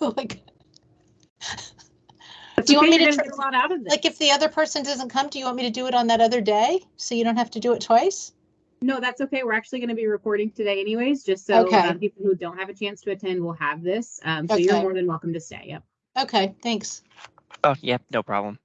like, That's Do you want me to gonna tr- get a lot out of this. like if the other person doesn't come, do you want me to do it on that other day? So you don't have to do it twice? No, that's okay. We're actually going to be recording today anyways, just so Okay. um, people who don't have a chance to attend will have this. Um, so you're more than welcome to stay. Yep. Okay, thanks. Oh, yep, no problem.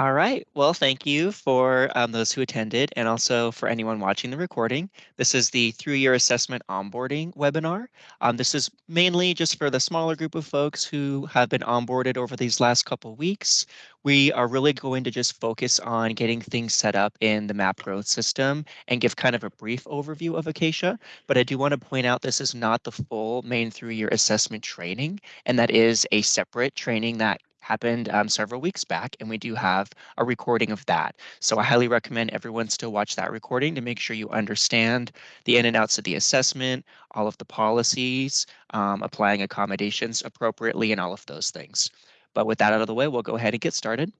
All right. Well, thank you for um, those who attended and also for anyone watching the recording. This is the through-year Assessment Onboarding webinar. Um, this is mainly just for the smaller group of folks who have been onboarded over these last couple weeks. We are really going to just focus on getting things set up in the map growth system and give kind of a brief overview of Acacia. But I do want to point out this is not the full Maine through-year assessment training, and that is a separate training that happened um, several weeks back, and we do have a recording of that. So I highly recommend everyone still watch that recording to make sure you understand the in and outs of the assessment, all of the policies, um, applying accommodations appropriately, and all of those things. But with that out of the way, we'll go ahead and get started.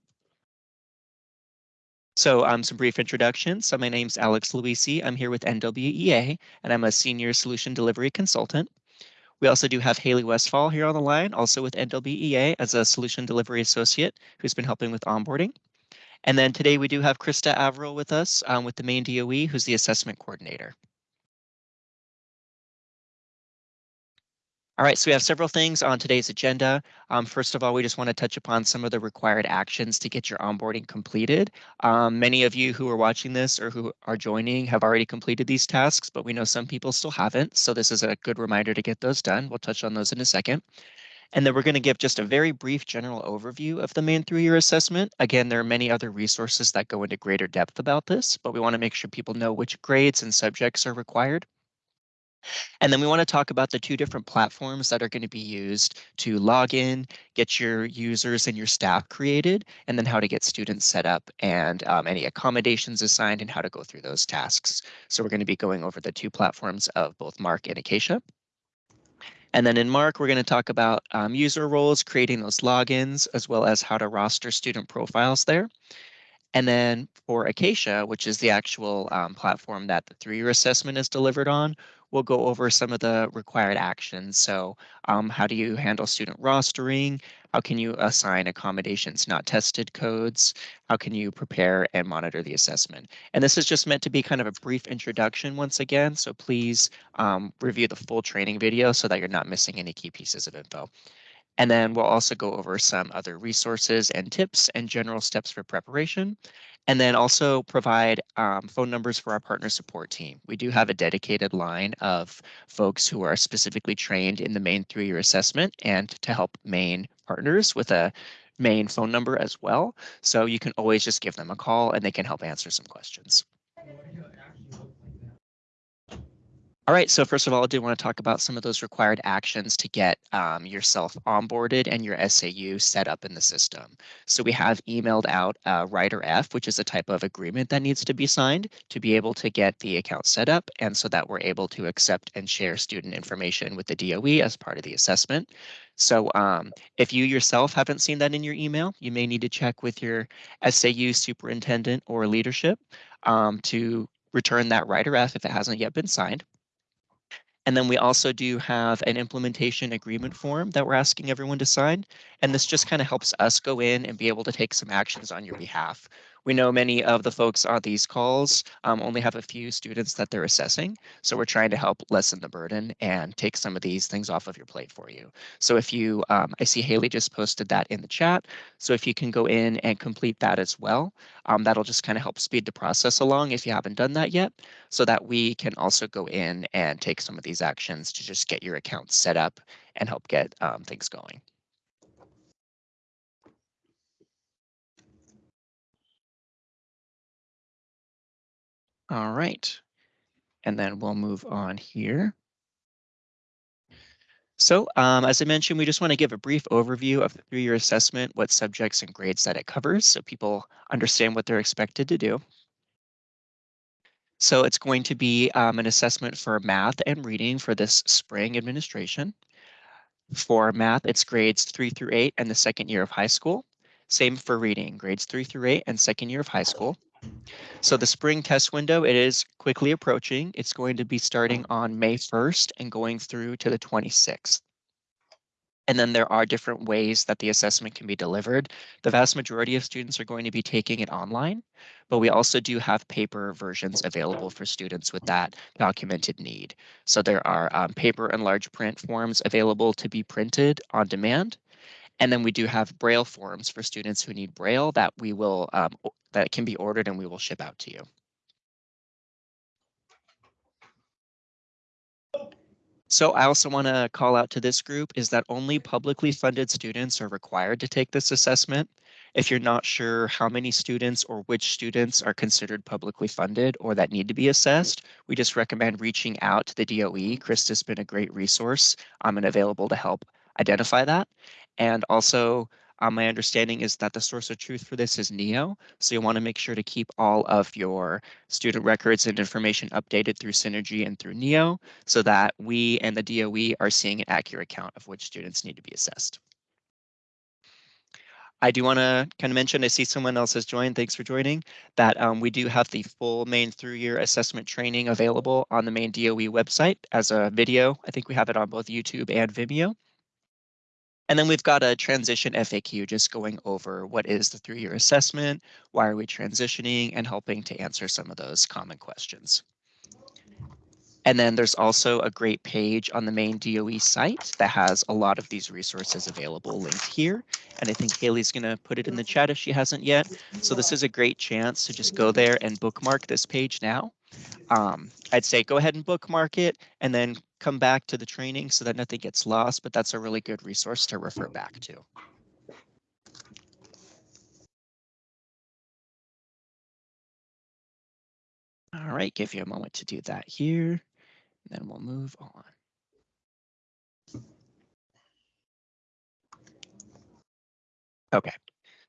So um, some brief introductions. So my name's Alex Luisi. I'm here with NWEA, and I'm a senior solution delivery consultant. We also do have Haley Westfall here on the line, also with NWEA as a solution delivery associate who's been helping with onboarding. And then today we do have Krista Averill with us um, with the Maine DOE, who's the assessment coordinator. All right, so we have several things on today's agenda. Um, first of all, we just want to touch upon some of the required actions to get your onboarding completed. Um, many of you who are watching this or who are joining have already completed these tasks, but we know some people still haven't. So this is a good reminder to get those done. We'll touch on those in a second. And then we're going to give just a very brief general overview of the Maine through-year assessment. Again, there are many other resources that go into greater depth about this, but we want to make sure people know which grades and subjects are required. And then we want to talk about the two different platforms that are going to be used to log in, get your users and your staff created, and then how to get students set up and um, any accommodations assigned and how to go through those tasks. So we're going to be going over the two platforms of both MARC and Acacia. And then in MARC, we're going to talk about um, user roles, creating those logins, as well as how to roster student profiles there. And then for Acacia, which is the actual um, platform that the through-year assessment is delivered on, we'll go over some of the required actions. So um, how do you handle student rostering? How can you assign accommodations not tested codes? How can you prepare and monitor the assessment? And this is just meant to be kind of a brief introduction once again. So please um, review the full training video so that you're not missing any key pieces of info. And then we'll also go over some other resources and tips and general steps for preparation. And then also provide um, phone numbers for our partner support team. We do have a dedicated line of folks who are specifically trained in the Maine through-year assessment and to help Maine partners with a main phone number as well. So you can always just give them a call and they can help answer some questions. All right, so first of all, I do want to talk about some of those required actions to get um, yourself onboarded and your SAU set up in the system. So we have emailed out uh, Rider F, which is a type of agreement that needs to be signed to be able to get the account set up and so that we're able to accept and share student information with the DOE as part of the assessment. So um, if you yourself haven't seen that in your email, you may need to check with your SAU superintendent or leadership um, to return that Rider F if it hasn't yet been signed. And then we also do have an implementation agreement form that we're asking everyone to sign. And this just kind of helps us go in and be able to take some actions on your behalf. We know many of the folks on these calls um, only have a few students that they're assessing. So we're trying to help lessen the burden and take some of these things off of your plate for you. So if you, um, I see Haley just posted that in the chat. So if you can go in and complete that as well, um, that'll just kind of help speed the process along if you haven't done that yet, so that we can also go in and take some of these actions to just get your account set up and help get um, things going. All right. And then we'll move on here. So um, as I mentioned, we just want to give a brief overview of the through-year assessment, what subjects and grades that it covers, so people understand what they're expected to do. So it's going to be um, an assessment for math and reading for this spring administration. For math, it's grades three through eight and the second year of high school. Same for reading, grades three through eight and second year of high school. So the spring test window, it is quickly approaching. It's going to be starting on May 1st and going through to the 26th. And then there are different ways that the assessment can be delivered. The vast majority of students are going to be taking it online, but we also do have paper versions available for students with that documented need. So there are um, paper and large print forms available to be printed on demand. And then we do have Braille forms for students who need Braille that we will um, that can be ordered and we will ship out to you. So I also want to call out to this group is that only publicly funded students are required to take this assessment. If you're not sure how many students or which students are considered publicly funded or that need to be assessed, we just recommend reaching out to the DOE. Krista's been a great resource um, and available to help identify that. And also um, my understanding is that the source of truth for this is NEO. So you want to make sure to keep all of your student records and information updated through Synergy and through NEO so that we and the DOE are seeing an accurate count of which students need to be assessed. I do want to kind of mention, I see someone else has joined. Thanks for joining. That um, we do have the full Maine through year assessment training available on the Maine DOE website as a video. I think we have it on both YouTube and Vimeo. And then we've got a transition FAQ just going over what is the through-year assessment, why are we transitioning, and helping to answer some of those common questions. And then there's also a great page on the Maine DOE site that has a lot of these resources available linked here. And I think Haley's going to put it in the chat if she hasn't yet. So this is a great chance to just go there and bookmark this page now. Um, I'd say go ahead and bookmark it and then come back to the training so that nothing gets lost, but that's a really good resource to refer back to. All right, give you a moment to do that here, and then we'll move on. Okay,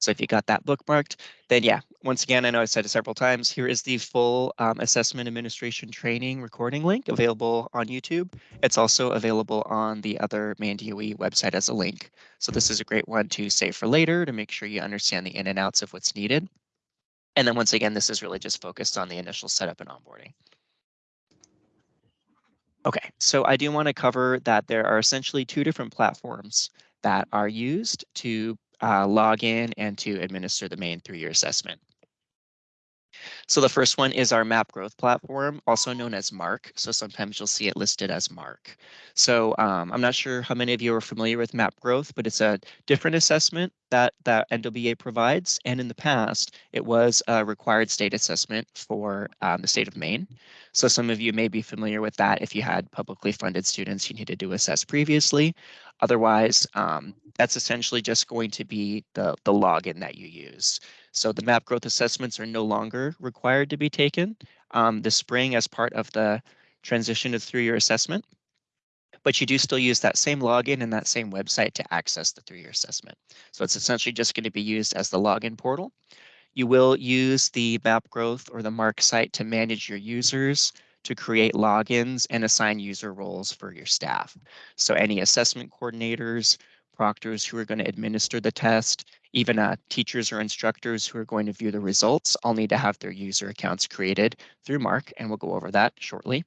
so if you got that bookmarked, then yeah, once again, I know I said it several times, here is the full um, assessment administration training recording link available on YouTube. It's also available on the other Maine DOE website as a link. So this is a great one to save for later to make sure you understand the in and outs of what's needed. And then once again, this is really just focused on the initial setup and onboarding. Okay, so I do want to cover that there are essentially two different platforms that are used to uh, log in and to administer the Maine through-year assessment. So the first one is our map growth platform, also known as MARC. So sometimes you'll see it listed as MARC. So um, I'm not sure how many of you are familiar with map growth, but it's a different assessment that, that NWEA provides. And in the past, it was a required state assessment for um, the state of Maine. So some of you may be familiar with that if you had publicly funded students you needed to assess previously. Otherwise, um, that's essentially just going to be the, the login that you use. So the map growth assessments are no longer required to be taken um, this spring as part of the transition to through-year assessment. But you do still use that same login and that same website to access the through-year assessment. So it's essentially just going to be used as the login portal. You will use the map growth or the MARC site to manage your users, to create logins and assign user roles for your staff. So any assessment coordinators, proctors who are going to administer the test, even uh, teachers or instructors who are going to view the results, all need to have their user accounts created through MARC, and we'll go over that shortly.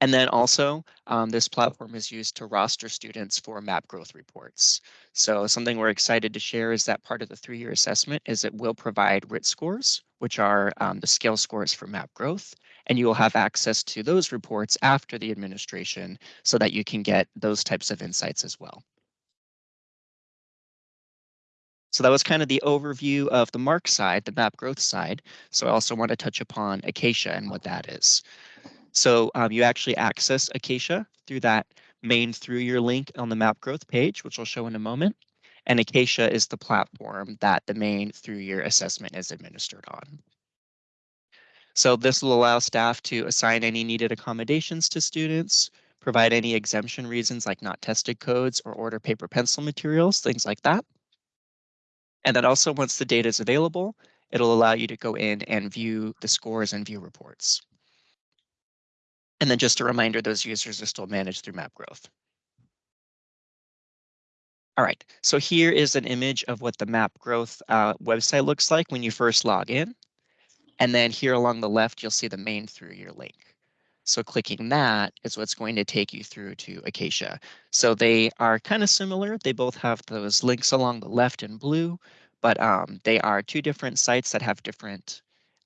And then also, um, this platform is used to roster students for map growth reports. So something we're excited to share is that part of the through-year assessment is it will provide RIT scores, which are um, the scale scores for map growth, and you will have access to those reports after the administration so that you can get those types of insights as well. So that was kind of the overview of the MARC side, the map growth side. So I also want to touch upon Acacia and what that is. So um, you actually access Acacia through that Maine through year link on the map growth page, which I'll show in a moment. And Acacia is the platform that the Maine through year assessment is administered on. So this will allow staff to assign any needed accommodations to students, provide any exemption reasons like not tested codes or order paper pencil materials, things like that. And then also once the data is available, it'll allow you to go in and view the scores and view reports. And then just a reminder, those users are still managed through map growth. All right, so here is an image of what the map growth uh, website looks like when you first log in. And then here along the left, you'll see the Maine through year link. So clicking that is what's going to take you through to Acacia. So they are kind of similar. They both have those links along the left in blue, but um, they are two different sites that have different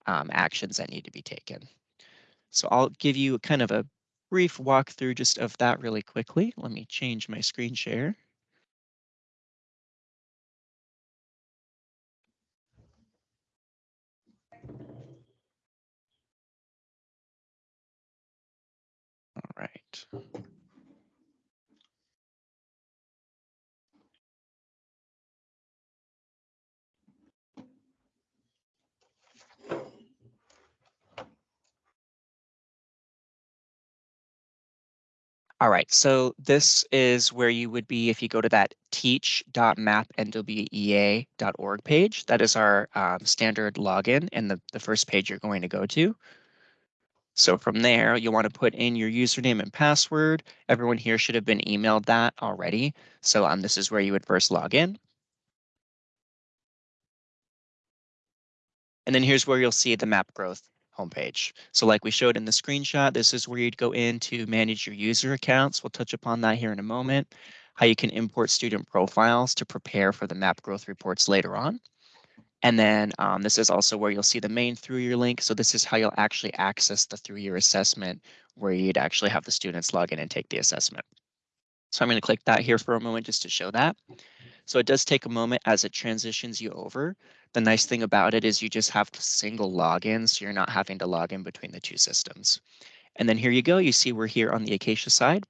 um, actions that need to be taken. So I'll give you kind of a brief walkthrough just of that really quickly. Let me change my screen share. All right. So this is where you would be if you go to that teach.mapnwea.org page. That is our um, standard login and the, the first page you're going to go to. So from there, you'll want to put in your username and password. Everyone here should have been emailed that already. So um, this is where you would first log in. And then here's where you'll see the map growth homepage. So like we showed in the screenshot, this is where you'd go in to manage your user accounts. We'll touch upon that here in a moment. How you can import student profiles to prepare for the map growth reports later on. And then um, this is also where you'll see the Maine through year link. So this is how you'll actually access the through year assessment where you'd actually have the students log in and take the assessment. So I'm going to click that here for a moment just to show that. So it does take a moment as it transitions you over. The nice thing about it is you just have a single login, so you're not having to log in between the two systems. And then here you go, you see we're here on the Acacia side.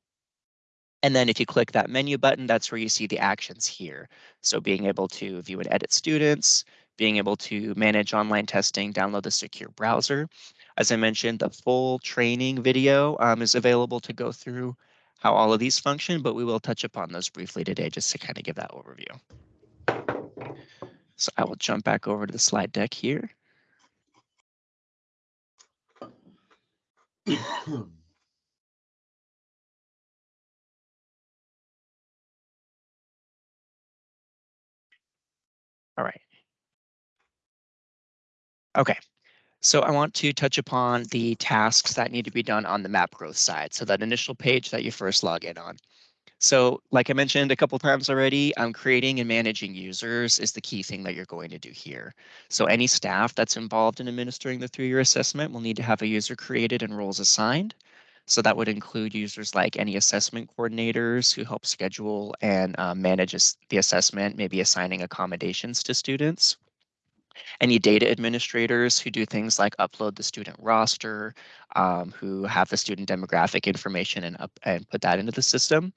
And then if you click that menu button, that's where you see the actions here. So being able to view and edit students, being able to manage online testing, download the secure browser. As I mentioned, the full training video um, is available to go through how all of these function, but we will touch upon those briefly today just to kind of give that overview. So I will jump back over to the slide deck here. All right. Okay, so I want to touch upon the tasks that need to be done on the map growth side. So that initial page that you first log in on. So like I mentioned a couple times already, um, creating and managing users is the key thing that you're going to do here. So any staff that's involved in administering the through-year assessment will need to have a user created and roles assigned. So that would include users like any assessment coordinators who help schedule and uh, manage the assessment, maybe assigning accommodations to students any data administrators who do things like upload the student roster, um, who have the student demographic information and up and put that into the system,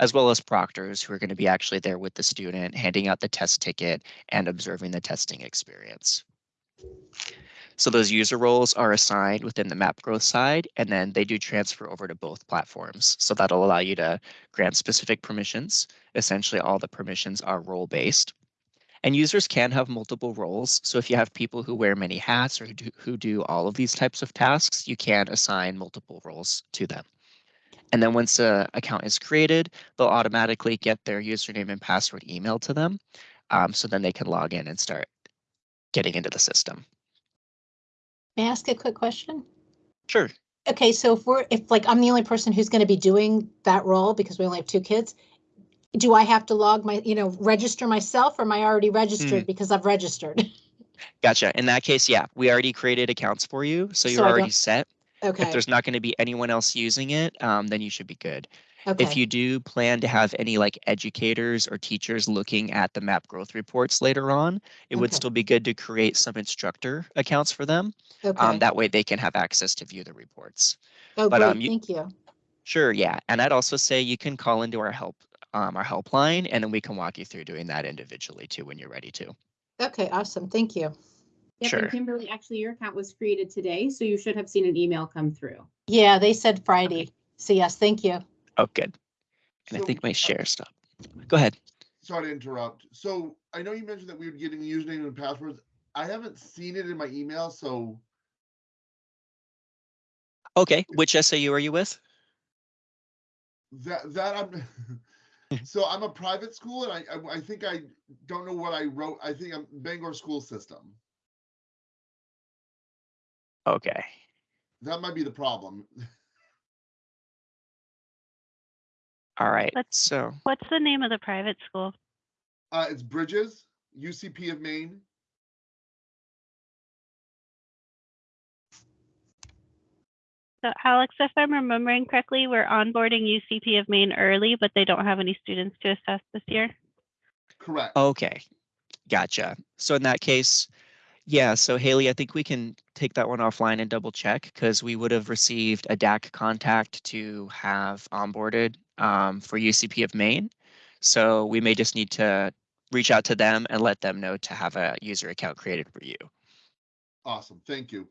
as well as proctors who are going to be actually there with the student, handing out the test ticket and observing the testing experience. So those user roles are assigned within the map growth side, and then they do transfer over to both platforms. So that'll allow you to grant specific permissions. Essentially, all the permissions are role based. And users can have multiple roles. So if you have people who wear many hats or who do, who do all of these types of tasks, you can assign multiple roles to them. And then once an account is created, they'll automatically get their username and password emailed to them. Um, so then they can log in and start getting into the system. May I ask a quick question? Sure. Okay, so if we're, if like I'm the only person who's going to be doing that role because we only have two kids, do I have to log my, you know, register myself or am I already registered because I've registered? Gotcha. In that case, yeah, we already created accounts for you. So you're So already set. Okay. If there's not going to be anyone else using it, um, then you should be good. Okay. If you do plan to have any like educators or teachers looking at the map growth reports later on, it would still be good to create some instructor accounts for them. Um, okay. that way they can have access to view the reports. Oh, but, great, um, you- thank you. Sure, yeah. And I'd also say you can call into our help, um, our helpline, and then we can walk you through doing that individually too when you're ready to. Okay, awesome, thank you. Yep, Sure. and Kimberly, actually, your account was created today, so you should have seen an email come through. Yeah, they said Friday. So yes, thank you. Oh, good. And I think my share stopped. Go ahead. Sorry to interrupt. So I know you mentioned that we were getting username and passwords. I haven't seen it in my email, so Okay, which SAU are you with? that that I'm. so I'm a private school, and I, I, I think I don't know what I wrote. I think I'm Bangor school system. Okay. That might be the problem. All right. So what's the name of the private school? Uh, it's Bridges UCP of Maine. So Alex, if I'm remembering correctly, we're onboarding UCP of Maine early, but they don't have any students to assess this year. Correct. Okay, gotcha. So in that case, yeah, so Haley, I think we can take that one offline and double check because we would have received a DAC contact to have onboarded um, for UCP of Maine. So we may just need to reach out to them and let them know to have a user account created for you. Awesome. Thank you.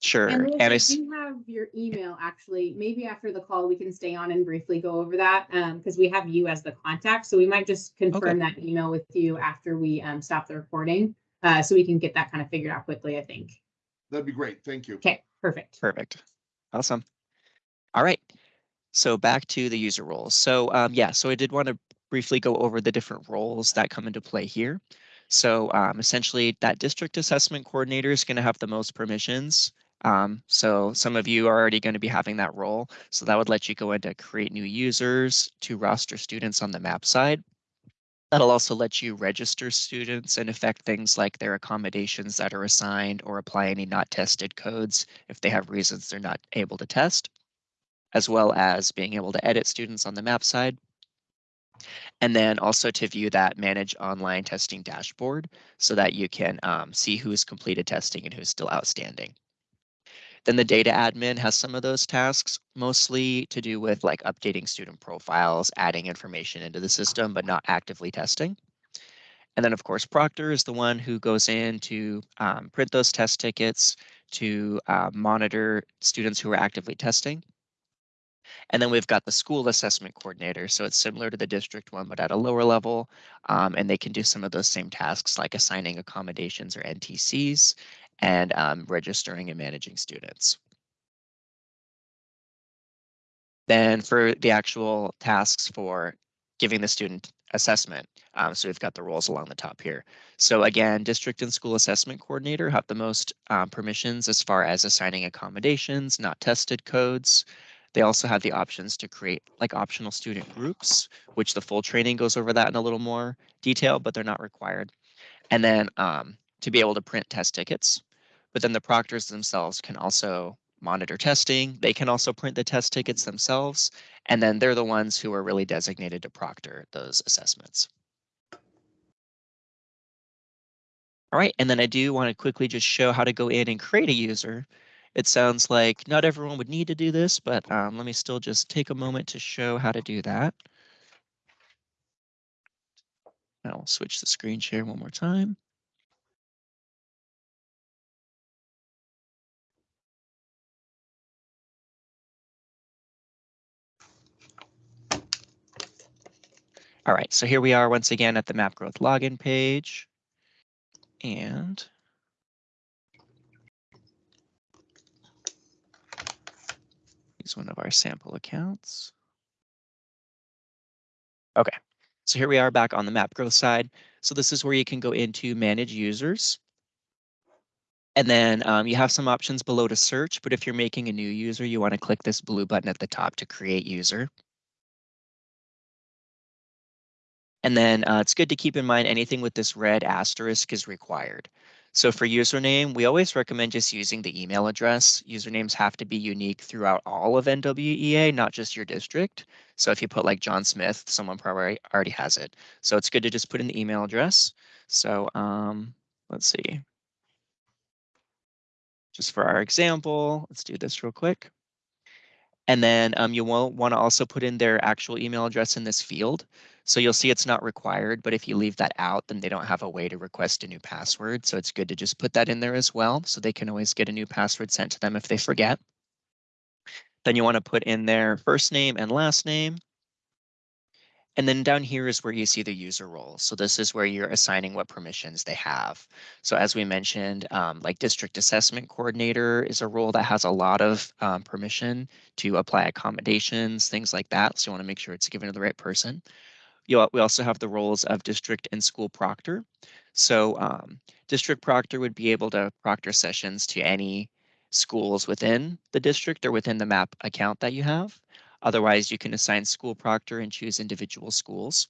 Sure. And Liz, And I it's, do have your email, actually. Maybe after the call, we can stay on and briefly go over that, um, because we have you as the contact. So we might just confirm that email with you after we, um, stop the recording. Uh, so we can get that kind of figured out quickly, I think. That'd be great. Thank you. Okay, perfect. Perfect. Awesome. All right. So back to the user roles. So um, yeah, so I did want to briefly go over the different roles that come into play here. So um, essentially that district assessment coordinator is going to have the most permissions. Um, so some of you are already going to be having that role. So that would let you go into create new users to roster students on the map side. That'll also let you register students and affect things like their accommodations that are assigned or apply any not tested codes if they have reasons they're not able to test, as well as being able to edit students on the map side. And then also to view that manage online testing dashboard so that you can um, see who's completed testing and who's still outstanding. Then the data admin has some of those tasks, mostly to do with like updating student profiles, adding information into the system, but not actively testing. And then of course, Proctor is the one who goes in to um, print those test tickets, to uh, monitor students who are actively testing. And then we've got the school assessment coordinator. So it's similar to the district one, but at a lower level. Um, and they can do some of those same tasks like assigning accommodations or NTCs and um, registering and managing students. Then for the actual tasks for giving the student assessment, um, so we've got the roles along the top here. So again, district and school assessment coordinator have the most um, permissions as far as assigning accommodations, not tested codes. They also have the options to create like optional student groups, which the full training goes over that in a little more detail, but they're not required. And then um, to be able to print test tickets. But then the proctors themselves can also monitor testing. They can also print the test tickets themselves. And then they're the ones who are really designated to proctor those assessments. All right, and then I do want to quickly just show how to go in and create a user. It sounds like not everyone would need to do this, but um, let me still just take a moment to show how to do that. I'll switch the screen share one more time. All right, so here we are once again at the map growth login page. And use one of our sample accounts. Okay, so here we are back on the map growth side. So this is where you can go into manage users. And then um, you have some options below to search, but if you're making a new user, you want to click this blue button at the top to create user. And then uh, it's good to keep in mind anything with this red asterisk is required. So for username, we always recommend just using the email address. Usernames have to be unique throughout all of NWEA, not just your district. So if you put like John Smith, someone probably already has it. So it's good to just put in the email address. So um, let's see. Just for our example, let's do this real quick. And then um, you will want to also put in their actual email address in this field. So you'll see it's not required, but if you leave that out, then they don't have a way to request a new password. So it's good to just put that in there as well. So they can always get a new password sent to them if they forget. Then you want to put in their first name and last name. And then down here is where you see the user roles. So this is where you're assigning what permissions they have. So as we mentioned, um, like district assessment coordinator is a role that has a lot of um, permission to apply accommodations, things like that. So you want to make sure it's given to the right person. You, we also have the roles of district and school proctor. So um, district proctor would be able to proctor sessions to any schools within the district or within the map account that you have. Otherwise, you can assign school proctor and choose individual schools.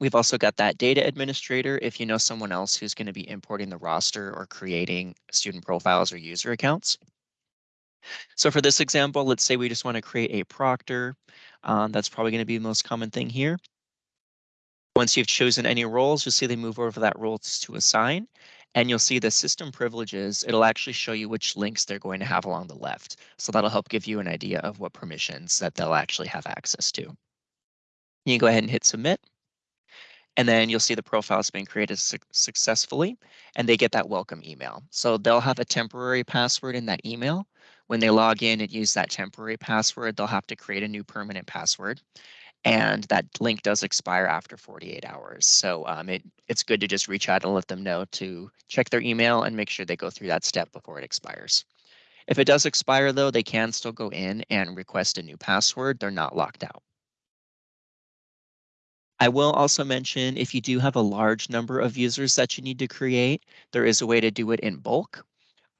We've also got that data administrator if you know someone else who's going to be importing the roster or creating student profiles or user accounts. So for this example, let's say we just want to create a proctor. Um, that's probably going to be the most common thing here. Once you've chosen any roles, you'll see they move over that role to assign. And you'll see the system privileges, it'll actually show you which links they're going to have along the left. So that'll help give you an idea of what permissions that they'll actually have access to. You can go ahead and hit submit. And then you'll see the profile has been created su successfully and they get that welcome email. So they'll have a temporary password in that email. When they log in and use that temporary password, they'll have to create a new permanent password. And that link does expire after 48 hours. So um, it, it's good to just reach out and let them know to check their email and make sure they go through that step before it expires. If it does expire, though, they can still go in and request a new password. They're not locked out. I will also mention if you do have a large number of users that you need to create, there is a way to do it in bulk.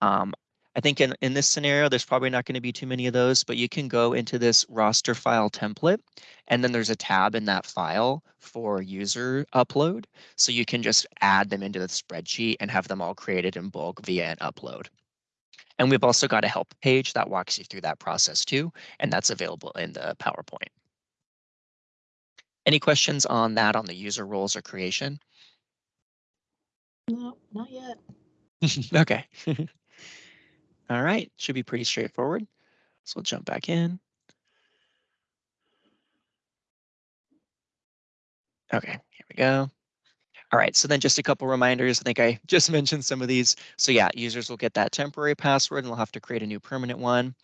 Um, I think in, in this scenario, there's probably not going to be too many of those, but you can go into this roster file template, and then there's a tab in that file for user upload. So you can just add them into the spreadsheet and have them all created in bulk via an upload. And we've also got a help page that walks you through that process too, and that's available in the PowerPoint. Any questions on that on the user roles or creation? No, not yet. okay. All right, should be pretty straightforward. So we'll jump back in. Okay, here we go. All right, so then just a couple reminders. I think I just mentioned some of these. So yeah, users will get that temporary password and they'll have to create a new permanent one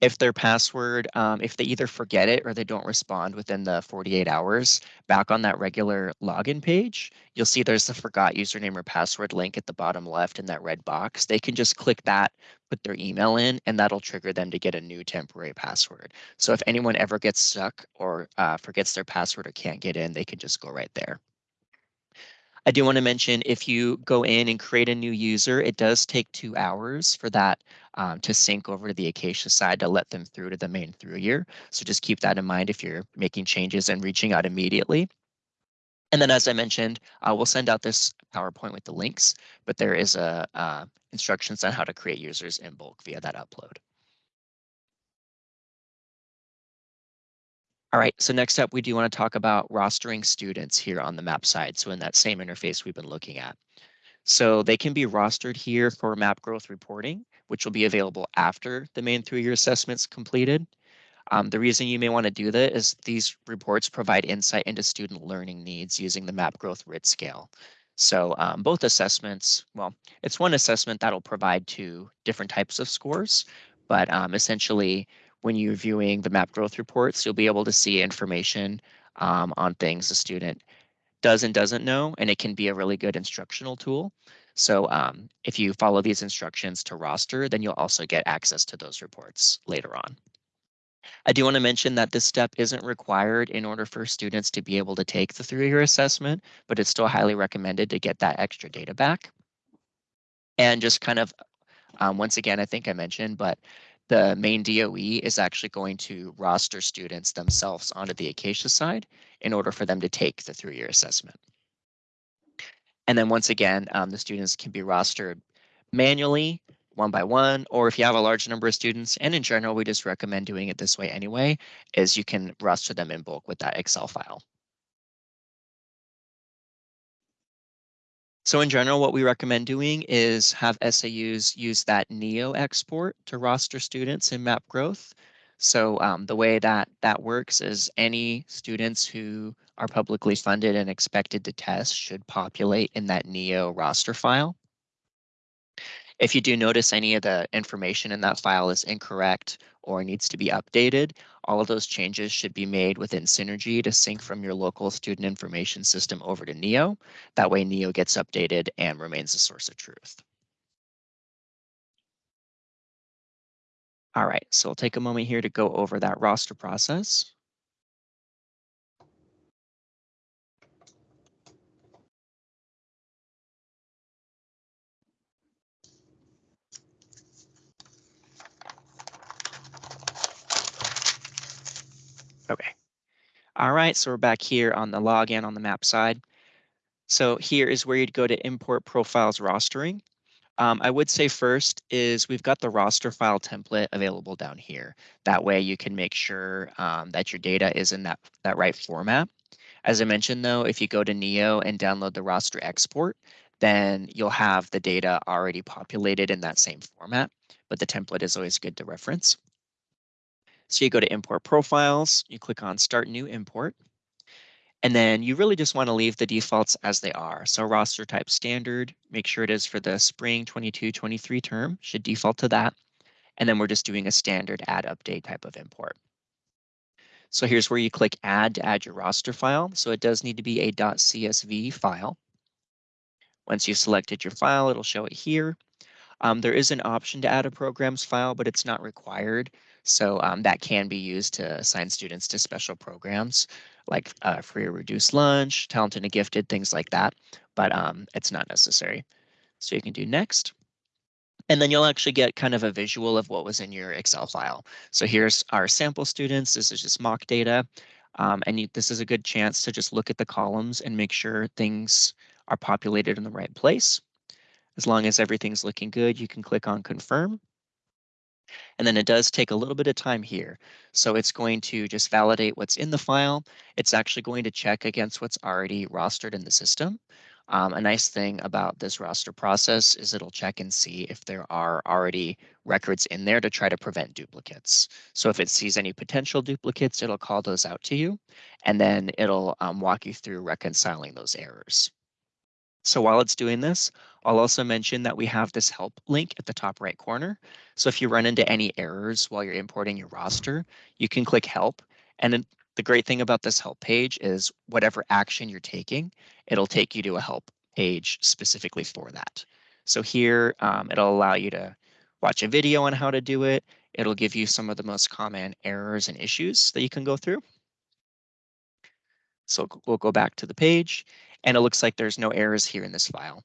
if their password, um, if they either forget it or they don't respond within the 48 hours, back on that regular login page, you'll see there's the forgot username or password link at the bottom left in that red box. They can just click that, put their email in, and that'll trigger them to get a new temporary password. So if anyone ever gets stuck or uh, forgets their password or can't get in, they can just go right there. I do want to mention if you go in and create a new user, it does take two hours for that um, to sync over to the Acacia side to let them through to the Maine through year. So just keep that in mind if you're making changes and reaching out immediately. And then as I mentioned, uh, we'll send out this PowerPoint with the links, but there is a uh, instructions on how to create users in bulk via that upload. All right, so next up, we do want to talk about rostering students here on the map side. So in that same interface we've been looking at. So they can be rostered here for map growth reporting, which will be available after the Maine through-year assessment's completed. Um, the reason you may want to do that is these reports provide insight into student learning needs using the map growth RIT scale. So um, both assessments, well, it's one assessment that'll provide two different types of scores, but um, essentially when you're viewing the map growth reports, you'll be able to see information um, on things a student does and doesn't know, and it can be a really good instructional tool. So um, if you follow these instructions to roster, then you'll also get access to those reports later on. I do want to mention that this step isn't required in order for students to be able to take the through-year assessment, but it's still highly recommended to get that extra data back. And just kind of, um, once again, I think I mentioned, but the Maine DOE is actually going to roster students themselves onto the Acacia side in order for them to take the through-year assessment. And then once again, um, the students can be rostered manually, one by one, or if you have a large number of students, and in general, we just recommend doing it this way anyway, is you can roster them in bulk with that Excel file. So in general, what we recommend doing is have SAUs use that NEO export to roster students in map growth. So um, the way that that works is any students who are publicly funded and expected to test should populate in that NEO roster file. If you do notice any of the information in that file is incorrect or needs to be updated, all of those changes should be made within Synergy to sync from your local student information system over to NEO. That way NEO gets updated and remains the source of truth. All right, so I'll take a moment here to go over that roster process. All right, so we're back here on the login on the map side. So here is where you'd go to import profiles rostering. Um, I would say first is we've got the roster file template available down here. That way you can make sure um, that your data is in that, that right format. As I mentioned though, if you go to Neo and download the roster export, then you'll have the data already populated in that same format, but the template is always good to reference. So you go to import profiles, you click on start new import, and then you really just want to leave the defaults as they are. So roster type standard, make sure it is for the spring 22-23 term, should default to that. And then we're just doing a standard add update type of import. So here's where you click add to add your roster file. So it does need to be a .csv file. Once you've selected your file, it'll show it here. Um, there is an option to add a programs file, but it's not required. So um, that can be used to assign students to special programs like uh, free or reduced lunch, talented and gifted, things like that, but um, it's not necessary. So you can do next. And then you'll actually get kind of a visual of what was in your Excel file. So here's our sample students. This is just mock data. Um, and you, this is a good chance to just look at the columns and make sure things are populated in the right place. As long as everything's looking good, you can click on confirm. And then it does take a little bit of time here. So it's going to just validate what's in the file. It's actually going to check against what's already rostered in the system. Um, a nice thing about this roster process is it'll check and see if there are already records in there to try to prevent duplicates. So if it sees any potential duplicates, it'll call those out to you, and then it'll um, walk you through reconciling those errors. So while it's doing this, I'll also mention that we have this help link at the top right corner. So if you run into any errors while you're importing your roster, you can click help. And the great thing about this help page is whatever action you're taking, it'll take you to a help page specifically for that. So here, um, it'll allow you to watch a video on how to do it. It'll give you some of the most common errors and issues that you can go through. So we'll go back to the page and it looks like there's no errors here in this file.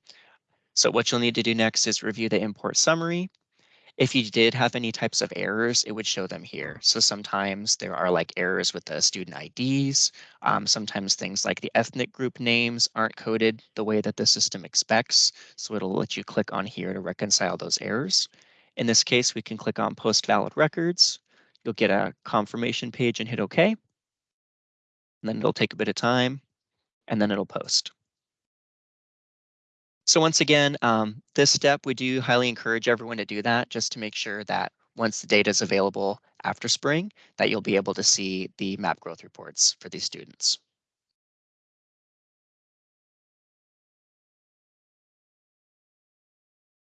So what you'll need to do next is review the import summary. If you did have any types of errors, it would show them here. So sometimes there are like errors with the student IDs. Um, sometimes things like the ethnic group names aren't coded the way that the system expects. So it'll let you click on here to reconcile those errors. In this case, we can click on post valid records. You'll get a confirmation page and hit OK. And then it'll take a bit of time and then it'll post. So once again, um, this step, we do highly encourage everyone to do that just to make sure that once the data is available after spring, that you'll be able to see the map growth reports for these students.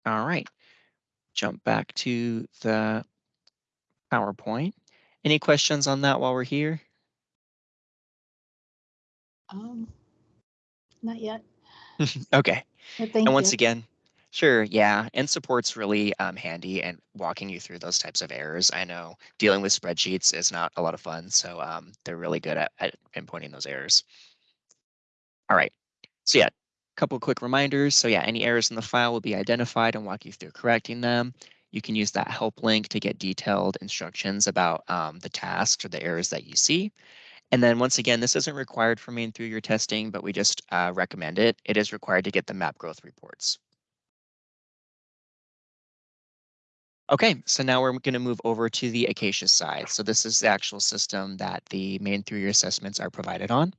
All right, jump back to the PowerPoint. Any questions on that while we're here? Um, not yet. okay. But thank and once you. again, sure, yeah, and support's really um, handy and walking you through those types of errors. I know dealing with spreadsheets is not a lot of fun, so um, they're really good at, at pinpointing those errors. All right, so yeah, a couple quick reminders. So yeah, any errors in the file will be identified and walk you through correcting them. You can use that help link to get detailed instructions about um, the tasks or the errors that you see. And then once again, this isn't required for Maine through year testing, but we just uh, recommend it. It is required to get the map growth reports. Okay, so now we're going to move over to the Acacia side. So this is the actual system that the Maine through year assessments are provided on.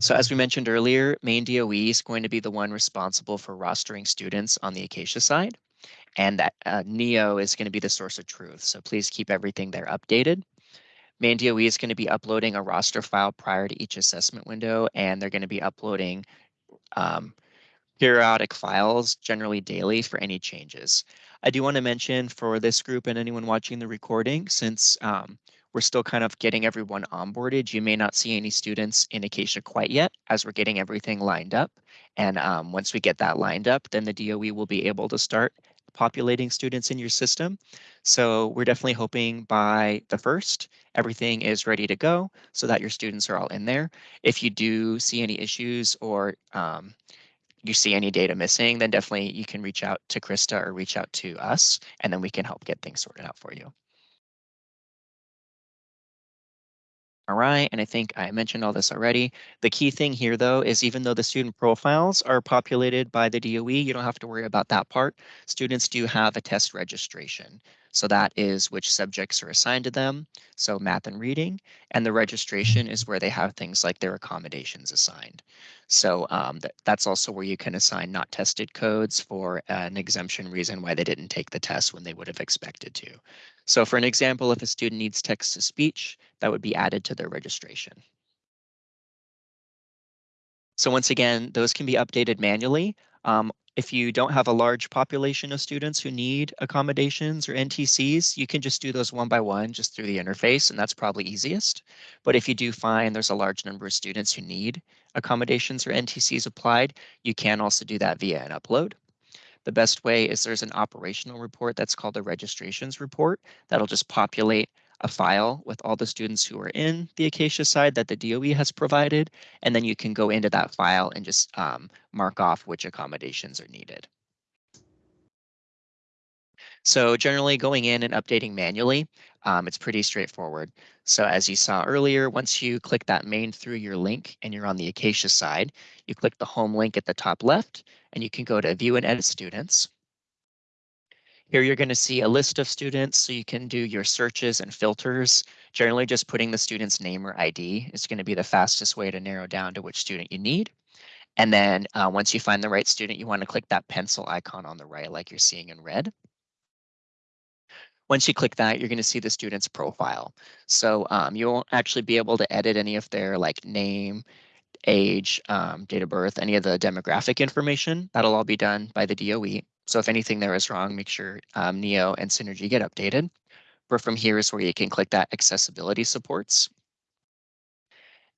So as we mentioned earlier, Maine DOE is going to be the one responsible for rostering students on the Acacia side. And that uh, NEO is going to be the source of truth. So please keep everything there updated. Maine DOE is going to be uploading a roster file prior to each assessment window, and they're going to be uploading um, periodic files, generally daily, for any changes. I do want to mention for this group and anyone watching the recording, since um, we're still kind of getting everyone onboarded, you may not see any students in Acacia quite yet as we're getting everything lined up. And um, once we get that lined up, then the DOE will be able to start populating students in your system. So we're definitely hoping by the first, everything is ready to go so that your students are all in there. If you do see any issues or um, you see any data missing, then definitely you can reach out to Krista or reach out to us, and then we can help get things sorted out for you. Right, and I think I mentioned all this already. The key thing here, though, is even though the student profiles are populated by the DOE, you don't have to worry about that part. Students do have a test registration. So that is which subjects are assigned to them. So math and reading, and the registration is where they have things like their accommodations assigned. So um, th that's also where you can assign not tested codes for an exemption reason why they didn't take the test when they would have expected to. So for an example, if a student needs text to speech, that would be added to their registration. So once again, those can be updated manually. Um, if you don't have a large population of students who need accommodations or NTCs, you can just do those one by one just through the interface, and that's probably easiest. But if you do find there's a large number of students who need accommodations or NTCs applied, you can also do that via an upload. The best way is there's an operational report that's called a registrations report that'll just populate a file with all the students who are in the Acacia side that the DOE has provided, and then you can go into that file and just um, mark off which accommodations are needed. So generally going in and updating manually, um, it's pretty straightforward. So as you saw earlier, once you click that Maine through-year link and you're on the Acacia side, you click the home link at the top left and you can go to view and edit students. Here you're going to see a list of students so you can do your searches and filters. Generally just putting the student's name or ID is going to be the fastest way to narrow down to which student you need. And then uh, once you find the right student, you want to click that pencil icon on the right like you're seeing in red. Once you click that, you're going to see the student's profile. So um, you won't actually be able to edit any of their like name, age, um, date of birth, any of the demographic information. That'll all be done by the DOE. So if anything there is wrong, make sure um, NEO and Synergy get updated. But from here is where you can click that accessibility supports.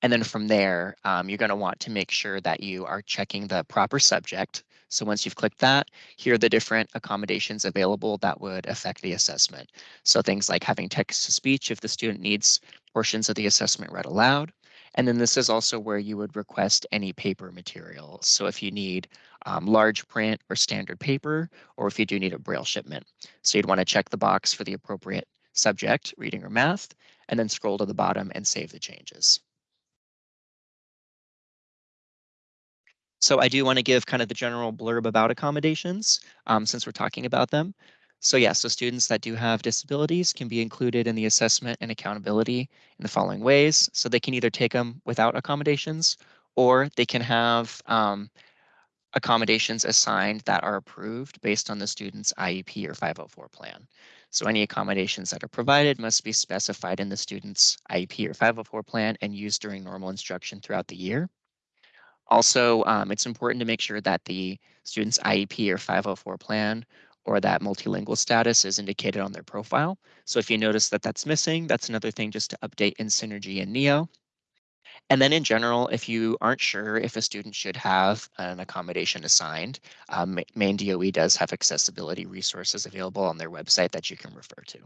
And then from there, um, you're going to want to make sure that you are checking the proper subject. So once you've clicked that, here are the different accommodations available that would affect the assessment. So things like having text to speech if the student needs portions of the assessment read aloud. And then this is also where you would request any paper materials. So if you need um, large print or standard paper, or if you do need a braille shipment. So you'd want to check the box for the appropriate subject, reading or math, and then scroll to the bottom and save the changes. So I do want to give kind of the general blurb about accommodations um, since we're talking about them. So yeah, so students that do have disabilities can be included in the assessment and accountability in the following ways. So they can either take them without accommodations or they can have um, accommodations assigned that are approved based on the student's IEP or 504 plan. So any accommodations that are provided must be specified in the student's IEP or 504 plan and used during normal instruction throughout the year. Also, um, it's important to make sure that the student's IEP or 504 plan or that multilingual status is indicated on their profile. So if you notice that that's missing, that's another thing just to update in Synergy and NEO. And then in general, if you aren't sure if a student should have an accommodation assigned, um, Maine DOE does have accessibility resources available on their website that you can refer to.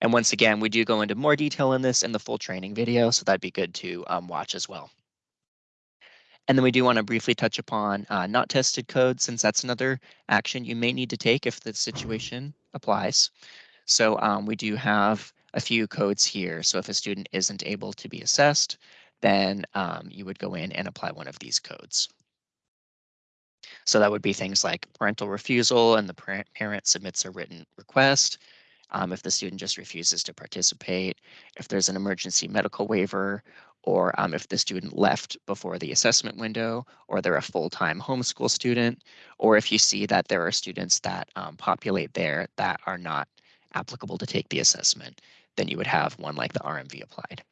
And once again, we do go into more detail in this in the full training video, so that'd be good to um, watch as well. And then we do want to briefly touch upon uh, not tested code, since that's another action you may need to take if the situation applies. So um, we do have a few codes here. So if a student isn't able to be assessed, then um, you would go in and apply one of these codes. So that would be things like parental refusal and the parent submits a written request, um, if the student just refuses to participate, if there's an emergency medical waiver, or um, if the student left before the assessment window, or they're a full-time homeschool student, or if you see that there are students that um, populate there that are not applicable to take the assessment, then you would have one like the RMV applied.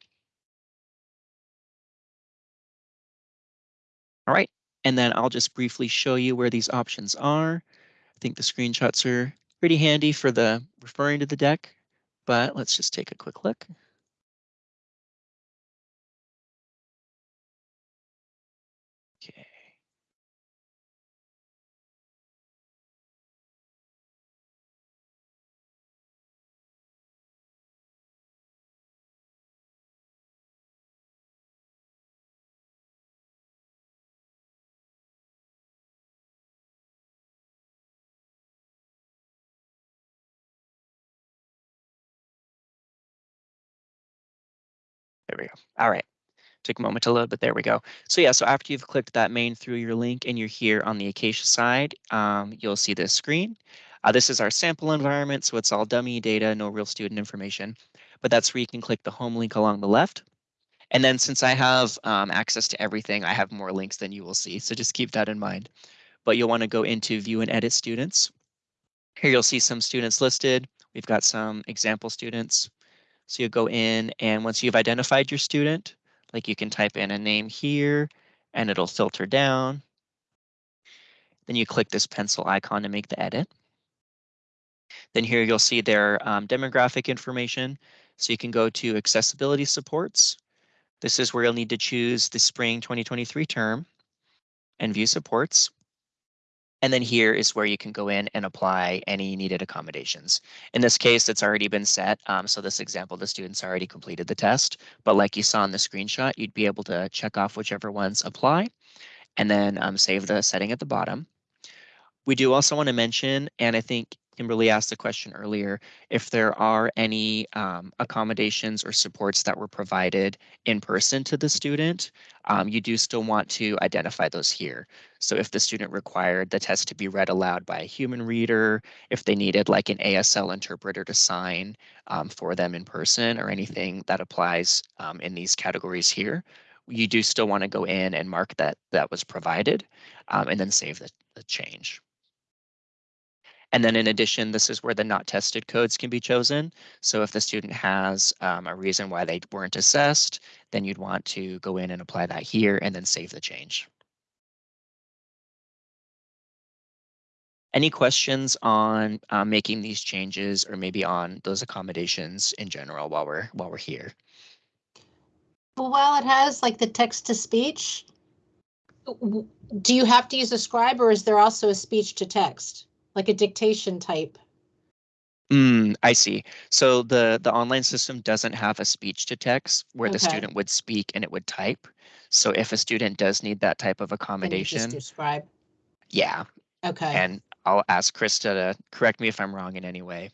All right, and then I'll just briefly show you where these options are. I think the screenshots are pretty handy for the referring to the deck, but let's just take a quick look. There we go. All right. Took a moment to load, but there we go. So yeah, so after you've clicked that Maine through-year link and you're here on the Acacia side, um, you'll see this screen. Uh, this is our sample environment, so it's all dummy data, no real student information. But that's where you can click the home link along the left. And then since I have um, access to everything, I have more links than you will see. So just keep that in mind. But you'll want to go into view and edit students. Here you'll see some students listed. We've got some example students. So you go in and once you've identified your student, like you can type in a name here and it'll filter down. Then you click this pencil icon to make the edit. Then here you'll see their um, demographic information. So you can go to accessibility supports. This is where you'll need to choose the spring 2023 term and view supports. And then here is where you can go in and apply any needed accommodations. In this case, it's already been set. Um, so this example, the students already completed the test. But like you saw in the screenshot, you'd be able to check off whichever ones apply and then um, save the setting at the bottom. We do also want to mention, and I think Kimberly asked the question earlier, if there are any um, accommodations or supports that were provided in person to the student, um, you do still want to identify those here. So if the student required the test to be read aloud by a human reader, if they needed like an ASL interpreter to sign um, for them in person or anything that applies um, in these categories here, you do still want to go in and mark that that was provided um, and then save the, the change. And then in addition, this is where the not tested codes can be chosen. So if the student has um, a reason why they weren't assessed, then you'd want to go in and apply that here and then save the change. Any questions on uh, making these changes or maybe on those accommodations in general while we're while we're here? Well, while it has like the text to speech, do you have to use a scribe or is there also a speech to text? Like a dictation type? Mm, I see. So the the online system doesn't have a speech to text where the student would speak and it would type. So if a student does need that type of Then just accommodation, do Scribe, yeah, okay. and I'll ask Krista to correct me if I'm wrong in any way.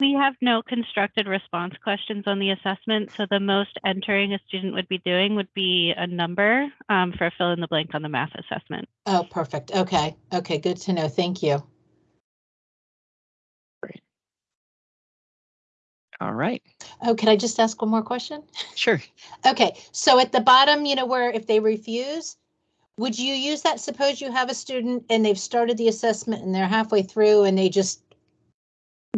We have no constructed response questions on the assessment, so the most entering a student would be doing would be a number um, for fill in the blank on the math assessment. Oh, perfect. Okay, okay, good to know. Thank you. All right, Oh, can I just ask one more question? sure. Okay, so at the bottom, you know, where if they refuse, would you use that? Suppose you have a student and they've started the assessment and they're halfway through and they just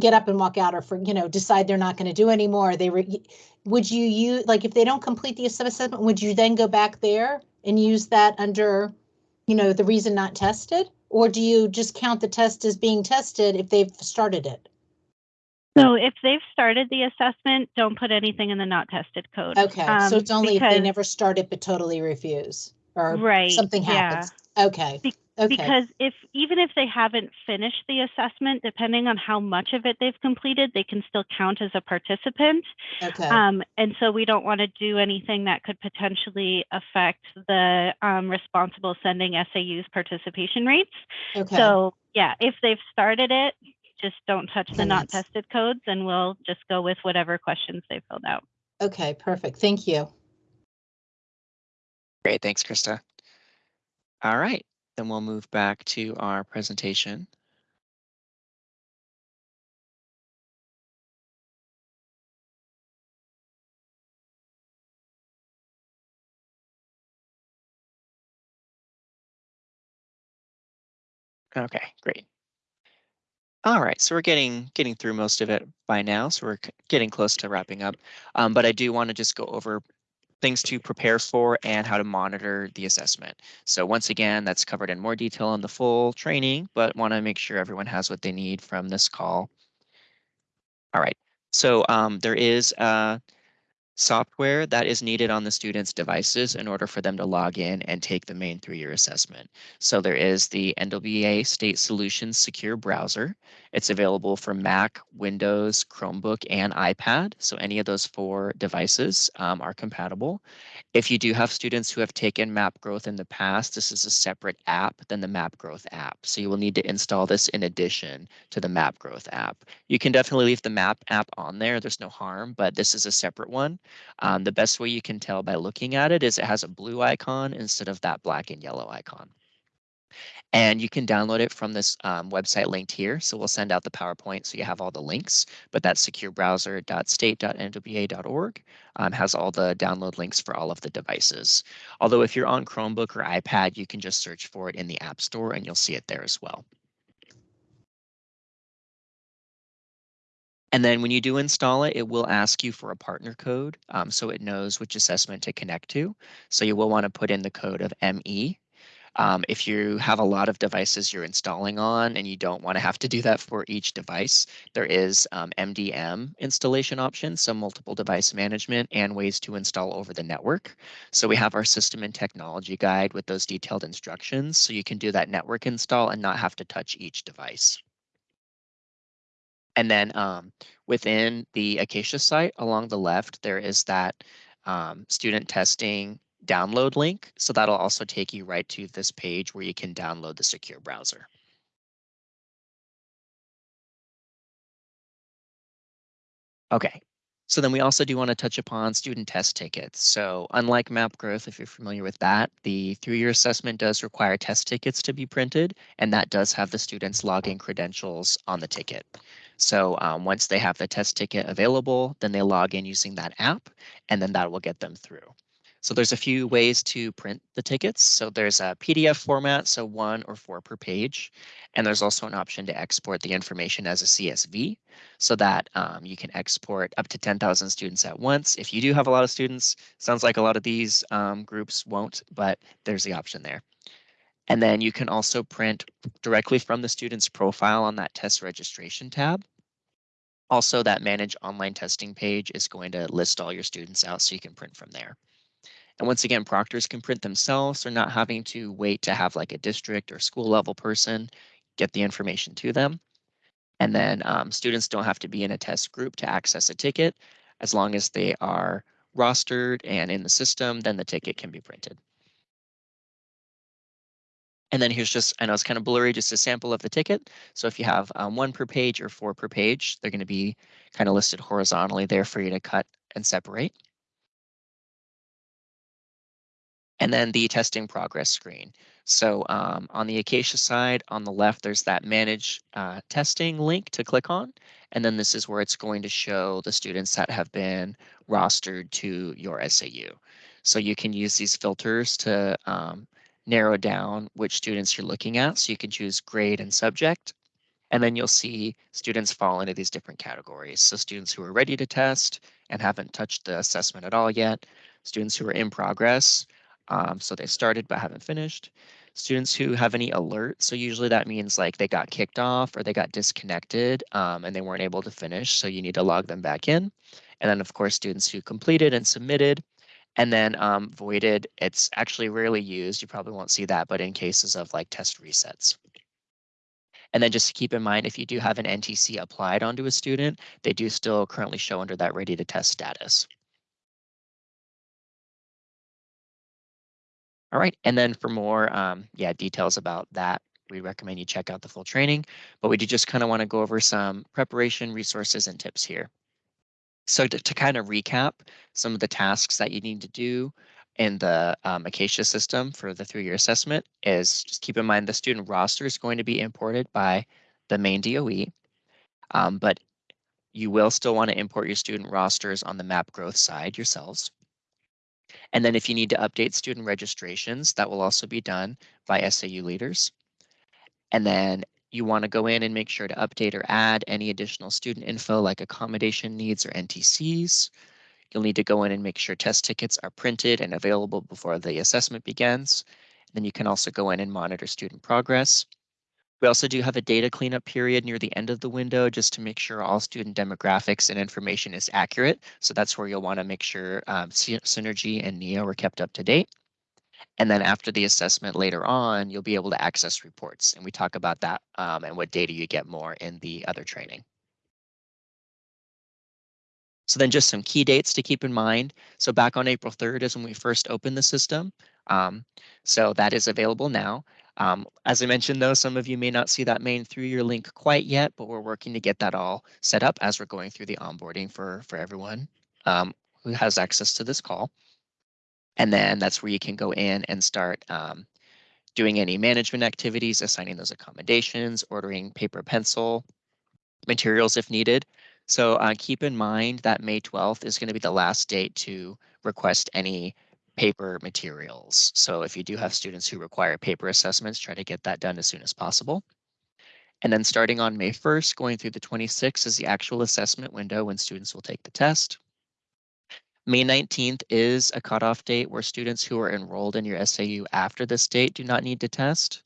get up and walk out or for, you know, decide they're not going to do anymore. They re, would you use, like, if they don't complete the assessment, would you then go back there and use that under, you know, the reason not tested? Or do you just count the test as being tested if they've started it? So if they've started the assessment, don't put anything in the not tested code. Okay, so um, it's only if they never start it but totally refuse or Right, something yeah. happens. Okay, Be- okay, Because if even if they haven't finished the assessment, depending on how much of it they've completed, they can still count as a participant. okay, Um, and so we don't want to do anything that could potentially affect the um, responsible sending SAU's participation rates. okay. So yeah, if they've started it, just don't touch the Then not that's- tested codes and we'll just go with whatever questions they filled out. Okay, perfect. Thank you. Great, thanks, Krista. All right, then we'll move back to our presentation. Okay, great. All right, so we're getting getting through most of it by now, so we're getting close to wrapping up. Um, but I do want to just go over things to prepare for and how to monitor the assessment. So once again, that's covered in more detail in the full training, but want to make sure everyone has what they need from this call. All right, so um, there is uh, software that is needed on the students' devices in order for them to log in and take the Maine through-year assessment. So there is the NWEA State Solutions Secure Browser, It's available for Mac, Windows, Chromebook, and iPad. So any of those four devices um, are compatible. If you do have students who have taken Map Growth in the past, this is a separate app than the Map Growth app. So you will need to install this in addition to the Map Growth app. You can definitely leave the Map app on there. There's no harm, but this is a separate one. Um, the best way you can tell by looking at it is it has a blue icon instead of that black and yellow icon. And you can download it from this um, website linked here. So we'll send out the PowerPoint so you have all the links, but that's securebrowser.state.nwea.org um, has all the download links for all of the devices. Although if you're on Chromebook or iPad, you can just search for it in the App Store and you'll see it there as well. And then when you do install it, it will ask you for a partner code um, so it knows which assessment to connect to. So you will want to put in the code of ME um, if you have a lot of devices you're installing on and you don't want to have to do that for each device, there is um, MDM installation options, so multiple device management and ways to install over the network. So we have our system and technology guide with those detailed instructions. So you can do that network install and not have to touch each device. And then um, within the Acacia site along the left, there is that um, student testing download link. So that'll also take you right to this page where you can download the secure browser. Okay, so then we also do want to touch upon student test tickets. So unlike Map Growth, if you're familiar with that, the through-year assessment does require test tickets to be printed, and that does have the students' login credentials on the ticket. So um, once they have the test ticket available, then they log in using that app, and then that will get them through. So there's a few ways to print the tickets. So there's a PDF format, so one or four per page. And there's also an option to export the information as a CSV so that um, you can export up to 10,000 students at once. If you do have a lot of students, sounds like a lot of these um, groups won't, but there's the option there. And then you can also print directly from the student's profile on that test registration tab. Also, that manage online testing page is going to list all your students out so you can print from there. And once again, proctors can print themselves. They're not having to wait to have like a district or school level person get the information to them. And then um, students don't have to be in a test group to access a ticket. As long as they are rostered and in the system, then the ticket can be printed. And then here's just, I know it's kind of blurry, just a sample of the ticket. So if you have um, one per page or four per page, they're going to be kind of listed horizontally there for you to cut and separate. and then the testing progress screen. So um, on the Acacia side, on the left, there's that manage uh, testing link to click on. And then this is where it's going to show the students that have been rostered to your SAU. So you can use these filters to um, narrow down which students you're looking at. So you can choose grade and subject. And then you'll see students fall into these different categories. So students who are ready to test and haven't touched the assessment at all yet, students who are in progress, um, so they started but haven't finished. Students who have any alert, so usually that means like they got kicked off or they got disconnected um, and they weren't able to finish, so you need to log them back in. And then of course, students who completed and submitted, and then um, voided, it's actually rarely used. You probably won't see that, but in cases of like test resets. And then just to keep in mind, if you do have an NTC applied onto a student, they do still currently show under that ready to test status. All right, and then for more um, yeah, details about that, we recommend you check out the full training, but we do just kind of want to go over some preparation resources and tips here. So to, to kind of recap some of the tasks that you need to do in the um, Acacia system for the through-year assessment is just keep in mind the student roster is going to be imported by the Maine DOE, um, but you will still want to import your student rosters on the map growth side yourselves. And then if you need to update student registrations, that will also be done by SAU leaders. And then you want to go in and make sure to update or add any additional student info like accommodation needs or NTCs. You'll need to go in and make sure test tickets are printed and available before the assessment begins. And then you can also go in and monitor student progress. We also do have a data cleanup period near the end of the window just to make sure all student demographics and information is accurate. So that's where you'll want to make sure um, Synergy and NEO are kept up to date. And then after the assessment later on, you'll be able to access reports. And we talk about that um, and what data you get more in the other training. So then just some key dates to keep in mind. So back on April 3rd is when we first opened the system. Um, so that is available now. Um, as I mentioned, though, some of you may not see that Maine through-year link quite yet, but we're working to get that all set up as we're going through the onboarding for, for everyone um, who has access to this call. And then that's where you can go in and start um, doing any management activities, assigning those accommodations, ordering paper pencil materials if needed. So uh, keep in mind that May 12th is going to be the last date to request any paper materials. So if you do have students who require paper assessments, try to get that done as soon as possible. And then starting on May 1st, going through the 26th is the actual assessment window when students will take the test. May 19th is a cutoff date where students who are enrolled in your SAU after this date do not need to test.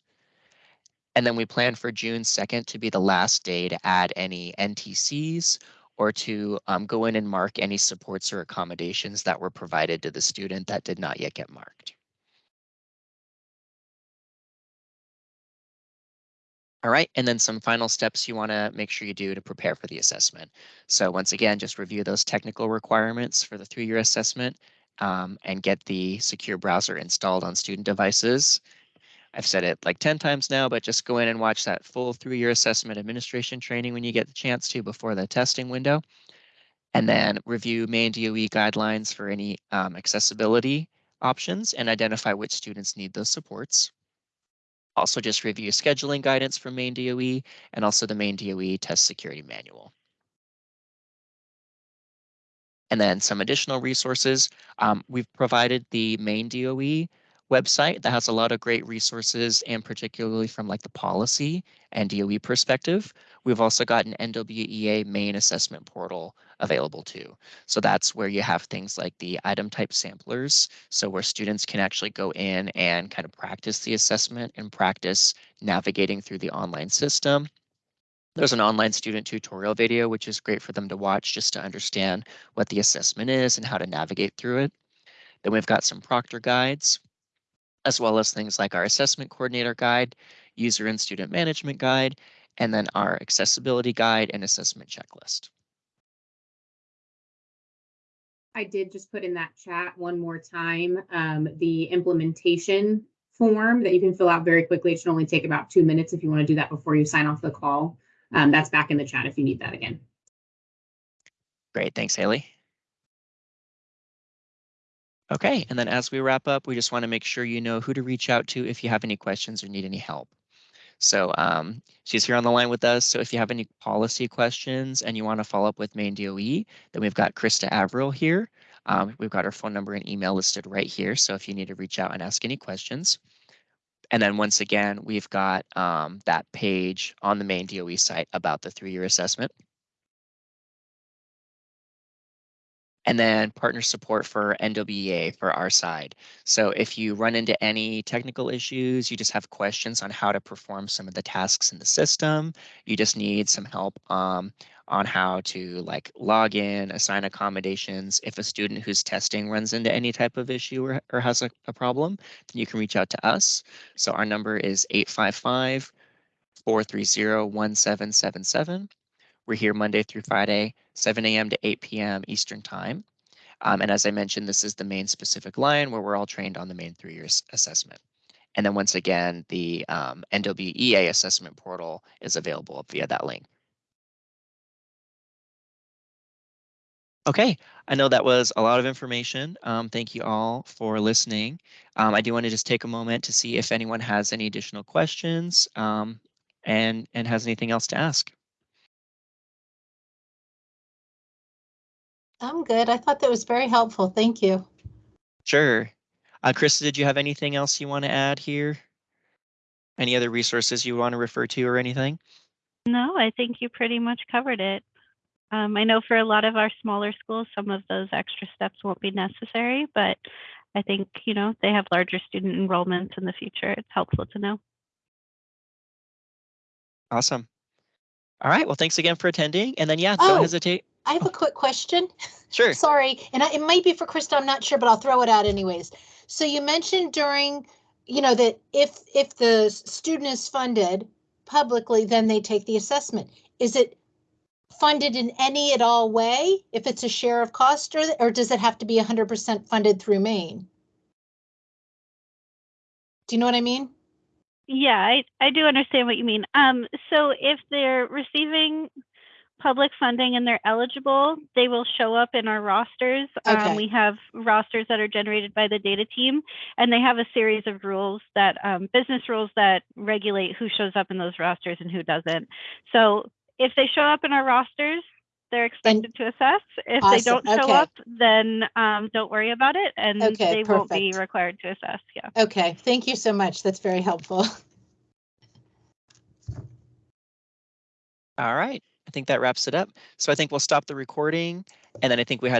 And then we plan for June 2nd to be the last day to add any NTCs or to um, go in and mark any supports or accommodations that were provided to the student that did not yet get marked. All right, and then some final steps you want to make sure you do to prepare for the assessment. So once again, just review those technical requirements for the through-year assessment um, and get the secure browser installed on student devices. I've said it like 10 times now, but just go in and watch that full through-year assessment administration training when you get the chance to before the testing window. And then review Maine DOE guidelines for any um, accessibility options and identify which students need those supports. Also just review scheduling guidance from Maine DOE and also the Maine DOE test security manual. And then some additional resources. Um, we've provided the Maine DOE website that has a lot of great resources and particularly from like the policy and DOE perspective. We've also got an NWEA Maine assessment portal available to. So that's where you have things like the item type samplers. So where students can actually go in and kind of practice the assessment and practice navigating through the online system. There's an online student tutorial video, which is great for them to watch just to understand what the assessment is and how to navigate through it. Then we've got some proctor guides as well as things like our assessment coordinator guide, user and student management guide, and then our accessibility guide and assessment checklist. I did just put in that chat one more time, um, the implementation form that you can fill out very quickly. It should only take about two minutes if you want to do that before you sign off the call. Um, that's back in the chat if you need that again. Great, thanks, Haley. Okay, and then as we wrap up, we just want to make sure you know who to reach out to if you have any questions or need any help. So um, she's here on the line with us. So if you have any policy questions and you want to follow up with Maine DOE, then we've got Krista Averill here. Um, we've got her phone number and email listed right here. So if you need to reach out and ask any questions. And then once again, we've got um, that page on the Maine DOE site about the through-year assessment. And then partner support for NWEA for our side. So if you run into any technical issues, you just have questions on how to perform some of the tasks in the system, you just need some help um, on how to like log in, assign accommodations. If a student who's testing runs into any type of issue or, or has a, a problem, then you can reach out to us. So our number is 855 430 1777. We're here Monday through Friday, 7 a.m. to 8 p.m. Eastern Time. Um, and as I mentioned, this is the Maine specific line where we're all trained on the Maine through years assessment. And then once again, the um, NWEA assessment portal is available via that link. Okay, I know that was a lot of information. Um, thank you all for listening. Um, I do want to just take a moment to see if anyone has any additional questions um, and, and has anything else to ask. I'm good. I thought that was very helpful. Thank you. Sure. Uh, Krista, did you have anything else you want to add here? Any other resources you want to refer to or anything? No, I think you pretty much covered it. Um, I know for a lot of our smaller schools, some of those extra steps won't be necessary, but I think, you know, they have larger student enrollments in the future. It's helpful to know. Awesome. All right. Well, thanks again for attending. And then, yeah, don't Oh. hesitate. I have a quick question. Sure. Sorry, and I, it might be for Krista, I'm not sure, but I'll throw it out anyways. So you mentioned during, you know, that if, if the student is funded publicly, then they take the assessment. Is it funded in any at all way? If it's a share of cost or, or does it have to be hundred percent funded through Maine? Do you know what I mean? Yeah, I, I do understand what you mean. Um, so if they're receiving public funding and they're eligible, they will show up in our rosters. Okay. Um, we have rosters that are generated by the data team, and they have a series of rules that um, business rules that regulate who shows up in those rosters and who doesn't. So if they show up in our rosters, they're expected to assess. If they don't show okay. up, then um, don't worry about it, and Okay, they won't be required to assess. Yeah. Okay, thank you so much. That's very helpful. All right. I think that wraps it up. So I think we'll stop the recording. And then I think we had a